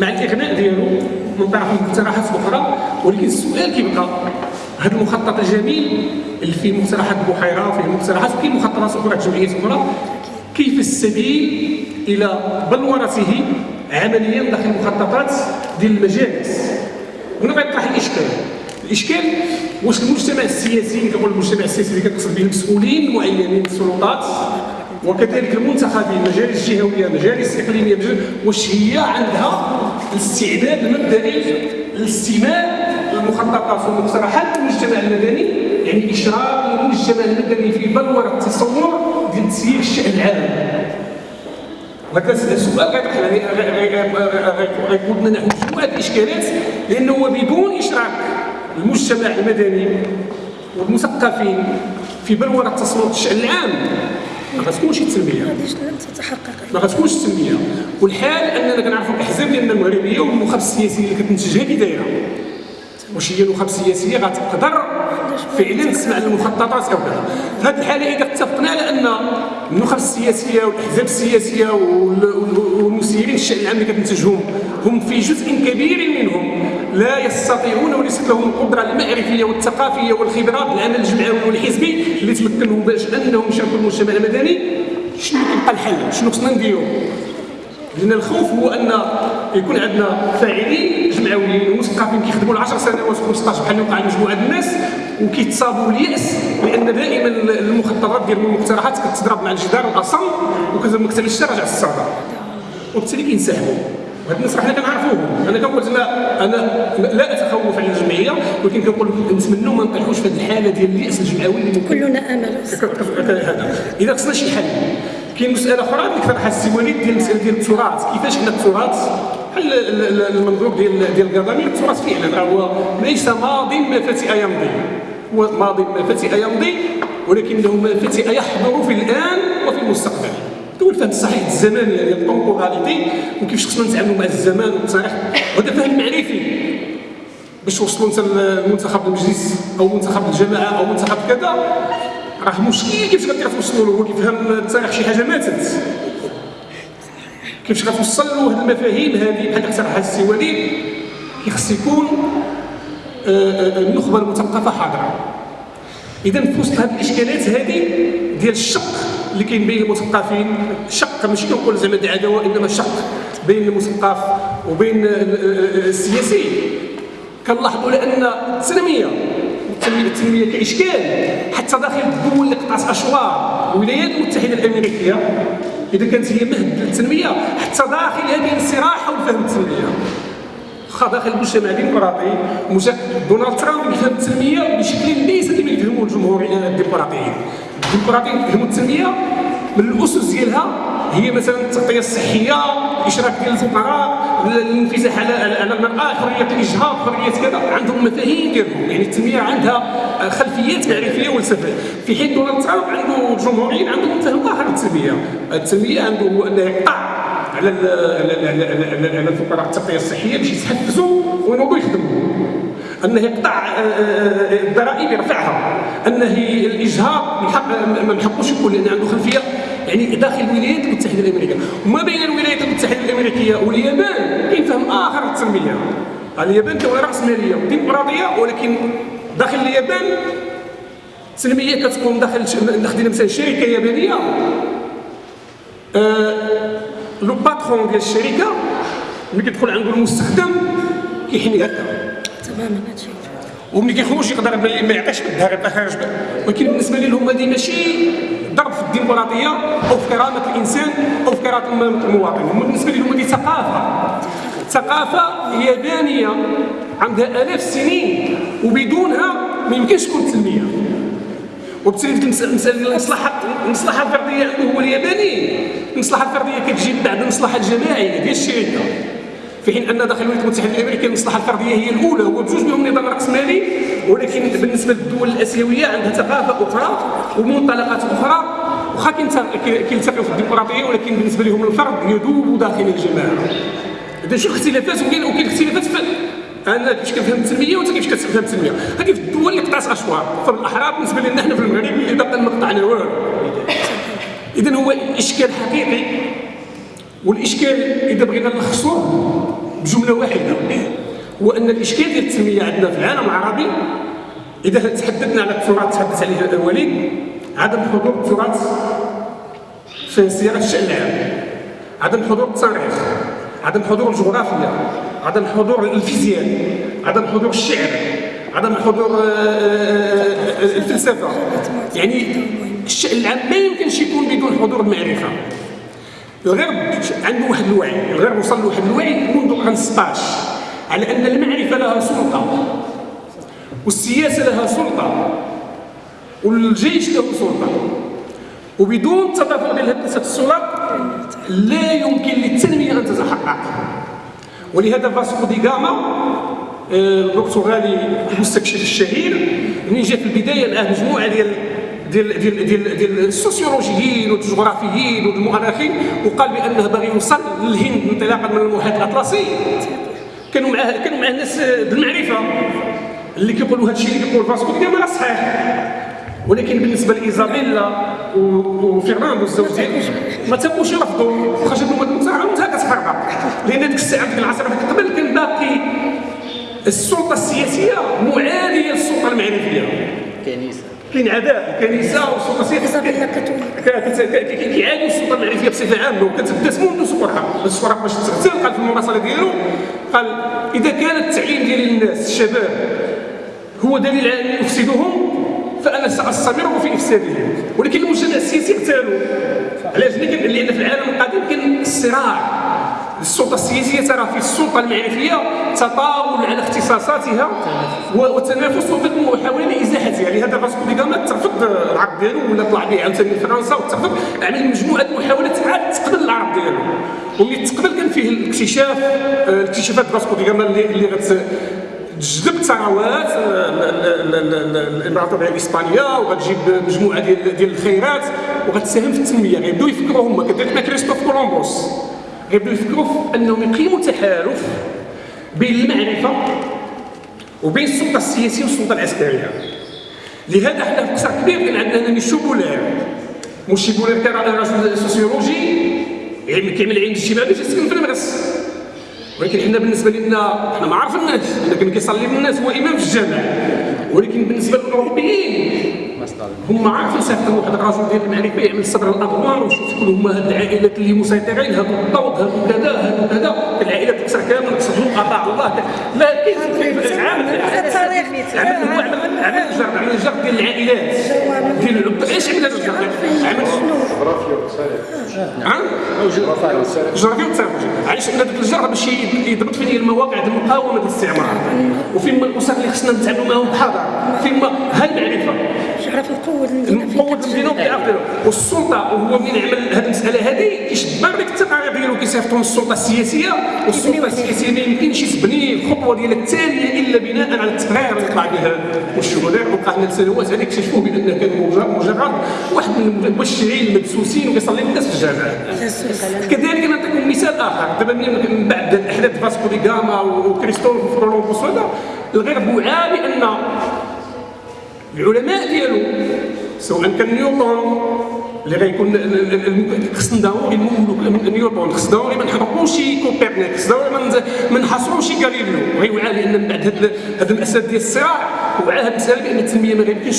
مع الإغناء ديالو من طرف المقترحات الأخرى. ولكن السؤال كيبقى هذا المخطط الجميل اللي فيه مقترحات بحيره وفيه مقترحات وكاين مخططات أخرى جمعيات أخرى؟ كيف السبيل إلى بلورته عمليا داخل المخططات ديال المجالس؟ هنا غيطرح الإشكال. الإشكال واش المجتمع السياسي كنقول المجتمع السياسي اللي كنقصد به المسؤولين المعينين السلطات وكذلك المنتخبين مجالس جهويه مجالس اقليميه مجالس واش هي عندها الاستعداد المبدئي للاستماع للمخططات والمقترحات المجتمع المدني يعني اشراك المجتمع المدني في بلوره التصور ديال تسيير الشان العام وهذا السؤال غيقودنا نحو مجموعه الاشكالات لأنه بدون اشراك المجتمع المدني والمثقفين في بلوره تصور الشان العام ما غتكونش التنميه ما غتكونش التنميه والحال أننا كنعرفوا الأحزاب ديالنا المغربية والنخب السياسيه اللي كتنتجها كي دايره واش هي نخب سياسيه غتقدر فعلا تسمع المخططات أو كذا في هذه الحالة إذا اتفقنا على أن النخب السياسيه والأحزاب السياسية والمسيرين الشان العام اللي كتنتجهم هم في جزء كبير منهم. لا يستطيعون وليست لهم القدرة المعرفية والثقافية والخبرات العمل الجمعوي والحزبي اللي تمكنهم باش أنهم يشاركوا المجتمع المدني. شنو كيبقى الحل؟ شنو خصنا نديرو؟ لأن الخوف هو أن يكون عندنا فاعلين جمعويين ومثقفين كيخدموا 10 سنوات 15 بحال اللي وقع لمجموعه الناس وكيتصابوا بالياس لأن دائما المخططات ديال المقترحات كتضرب مع الجدار الاصم وكذا ما كتعملش راجع وبالتالي كينسحبوا. وهاد الناس حنا كنعرفوهم أنا كنقول لا أنا لا أتخوف على الجمعية ولكن كنقول نتمنوا ما نطيحوش في هذه الحالة ديال اليأس الجمعوي اللي كلنا آمل. إذا خصنا شي حل. كاين مسألة أخرى اللي طرحها السي وليد ديال المساله ديال التراث. كيفاش حنا التراث؟ بحال المنظور ديال ديال القضامي التراث فعلا هو ليس ماض ما فتئ يمضي هو ماضي ما فتئ يمضي ولكنه ما فتئ يحضر في الآن وفي المستقبل. الفهم الصحيح الزمان يعني التومبوراليتي وكيفاش خصنا نتعاملوا مع الزمان والتاريخ وهذا فهم معرفي. باش وصلوا انت لمنتخب المجلس أو منتخب الجماعة أو منتخب كذا راه مشكل. كيفاش غادي توصلوا له هو كيفهم التاريخ شي حاجة ماتت. كيفاش غتوصل له هذه المفاهيم هذه؟ بحال اقترحها وليد كيخص يكون آه، آه، النخبة المثقفه حاضرة. إذا في وسط هذه الإشكالات هذه ديال الشق اللي كاين بين المثقفين شق ماشي كنقول زعما عداوة إنما شق بين المثقف وبين السياسي. كنلاحظوا لأن التنمية التنميه كإشكال. حتى داخل الدول اللي قطعت أشواط الولايات المتحدة الأمريكية إذا كانت هي مهد للتنمية حتى داخل هذه الصراع حول فهم التنمية. واخا داخل المجتمع الديمقراطي دونالد ترامب يفهم التنمية بشكل ليس كما يفهموا الجمهور الديمقراطيين. الديمقراطيين يفهموا التنمية؟ من الاسس ديالها هي مثلا التغطية الصحية الاشراك ديال الفقراء الانفتاح على على المراه حريه الإجهاض حرية كذا عندهم مفاهيم ديالهم. يعني التنمية عندها خلفيات معرفية ولسفه في حين دونالد ترامب عنده جمهوريين عندهم فهم اخر للتنميه التنمية عنده هو أنه يقطع على على الفقراء التغطيه الصحية باش يتحفزوا وينوضوا يخدموا. انه يقطع آه، آه، الضرائب يرفعها. انه الإجهاض ما نحقوش يكون لأن عنده خلفية يعني داخل الولايات المتحدة الأمريكية. وما بين الولايات المتحدة الأمريكية واليابان كاين فهم آخر للتنميه اليابان دوله راسماليه وديمقراطيه ولكن داخل اليابان التنمية كتكون داخل ناخذ مثلا شركة يابانية. آه لو باترون ديال الشركة ملي كيدخل عنده المستخدم كيحني هكا. تماما هادشي وملي كيخرج يقدر ما يعطيش بالدار يبقى خارج ولكن بالنسبة لهم هذه ماشي ضرب في الديمقراطيه أو في كرامة الإنسان أو في كرامة المواطن. هما بالنسبة لهم هذه ثقافة. ثقافة يابانيه عندها آلاف السنين وبدونها ما يمكنش تكون تنميه وبالتالي المساله ديال المصلحه المصلحة الفردية عنده هو الياباني المصلحة الفردية كتجي بعد المصلحة الجماعية ديال الشركة. في حين أن داخل الولايات المتحدة الأمريكية المصلحة الفردية هي الأولى هو بجوج بهم نظام راسمالي ولكن بالنسبة للدول الأسيوية عندها ثقافة أخرى ومنطلقات أخرى واخا كيلتقيو في الديمقراطية ولكن بالنسبة لهم الفرد يذوب داخل الجماعة. إذا شو الاختلافات وكاين اختلافات في أنا كيفاش كنفهم التنمية وأنت كيفاش كتفهم التنمية؟ هذه في الدول اللي قطعت اشواط فالاحرار بالنسبة لنا حنا في المغرب اللي باقي ما قطعنا والو اذا هو إشكال حقيقي والإشكال إذا بغينا نلخصوه بجملة واحدة هو أن الإشكال ديال التنمية عندنا في العالم العربي إذا تحدثنا على التراث تحدث عليه الوليد عدم حضور التراث في صياغه الشأن العام عدم حضور التاريخ عدم حضور الجغرافيا عدم حضور الفيزياء عدم حضور الشعر. عدم حضور آه، آه، آه، الفلسفة. يعني الشان العام ما يمكنش يكون بدون حضور المعرفة. الغرب عنده واحد الوعي. الغرب وصل له واحد الوعي منذ القرن 16 على أن المعرفة لها سلطة والسياسة لها سلطة والجيش له سلطة. وبدون التدافع ديال هذه السلطات لا يمكن للتنمية أن تتحقق. ولهذا فاسكو دي غاما البرتغالي المستكشف الشهير ملي جا في البداية لقى مجموعة ديال ديال ديال ديال ديال السوسيولوجيين والجغرافيين والمؤرخين وقال بأنه باغي يوصل للهند انطلاقا من المحيط الأطلسي. كانوا معاه كانوا معاه ناس بالمعرفة. اللي كيقولوا هذا الشيء اللي كيقول فاسكو دي غاما صحيح. ولكن بالنسبة لإيزابيلا وفرناندو الزوج ديالو ما تبقوش يرفضوا. خرجوا هما المتاع انت كتهرب لأن ديك الساعة ديك العصر قبل كان باقي السلطة السياسية معاديه للسلطة المعرفيه كنيسة. كاين عداء الكنيسه والسلطه السياسيه كيعادوا السلطه المعرفيه بصفة عامة وكتبدأ منذ سقوطها السقراط باش تغتال قال في المراسله ديالو قال إذا كان التعليم ديال الناس الشباب هو دليل على ان يفسدهم فأنا سأستمر في إفسادهم. ولكن المجتمع السياسي اغتالوا. علاش؟ لأن في العالم القديم كان الصراع. السلطة السياسية ترى في السلطة المعرفية تطاول على اختصاصاتها وتنافس محاوله لازاحتها لهذا فاسكو دي غاما ترفض العرض ديالو ولا طلع به عاوتاني لفرنسا وترفض عمل مجموعة محاولات عاد تقبل العرض ديالو. وملي تقبل كان فيه الاكتشاف آه، الاكتشافات فاسكو دي غاما اللي اللي غت تجذب ثروات الامبراطوريه الإسبانية وغتجيب مجموعة ديال ديال الخيرات وغتساهم في التنمية. غيبداو يفكروا هما كذلك كريستوف كولومبوس. غيبداو يفكروا أنهم يقيموا تحالف بين المعرفة وبين السلطة السياسية والسلطة العسكرية. لهذا حنا في قصر كبير كان عندنا ميشو بولير ميشو بولير كان رجل سوسيولوجي يعني كيعمل علم اجتماعي تيسكن في المغرس ولكن حنا بالنسبة لنا حنا ما عرفناش كان كيصلي بالناس هو إمام في الجامع. ولكن بالنسبة للأوروبيين هم عارفين صيفطوا واحد الرجل ديال المعرفه يعمل صبر الاضوار وشوف شكون هما هاد العائلات اللي مسيطرين هادو الضوء هادو كذا هادو كذا العائلات تكسر كامل. اطاع الله لا كيف عامل عمل عمل عمل الجرد عمل ديال العائلات ديال إيش عمل هذا الجرد عمل علاش أن داك الجرد باش يضبط فين المواقع ديال المقاومه الاستعمار وفين الاسر اللي خصنا نتعاملوا معاهم بحذر فين هالمعرفه المدينة وكيعرف والسلطه وهو من عمل هذه المساله هذه كيشبر ديك التقارير ديالو كيصيفطوا السلطه السياسيه والسلطه السياسيه ما يمكنش تبني الخطوه ديالها التالية إلا بناء على التقرير اللي طلع به والشهداء وقع لنا سنوات هذه اكتشفوا بانه كان مجرد واحد من المبشرين المدسوسين وكيصلي الناس في الجامع كذلك نعطيكم مثال آخر. دابا من بعد احداث فاسكو دي غاما وكريستوف كولومبوس هذا الغرب وعى بان العلماء ديالو سواء كان نيوتن اللي غيكون خصنا ضروري نمولوا نيوتن خصنا ضروري ما نحرقوش كوبرنيك خصنا ما نحاصروش غاليليو غيوعى لأن من بعد هاد المأساة ديال الصراع وعى هاد المسألة بأن التنمية ما غيمكنش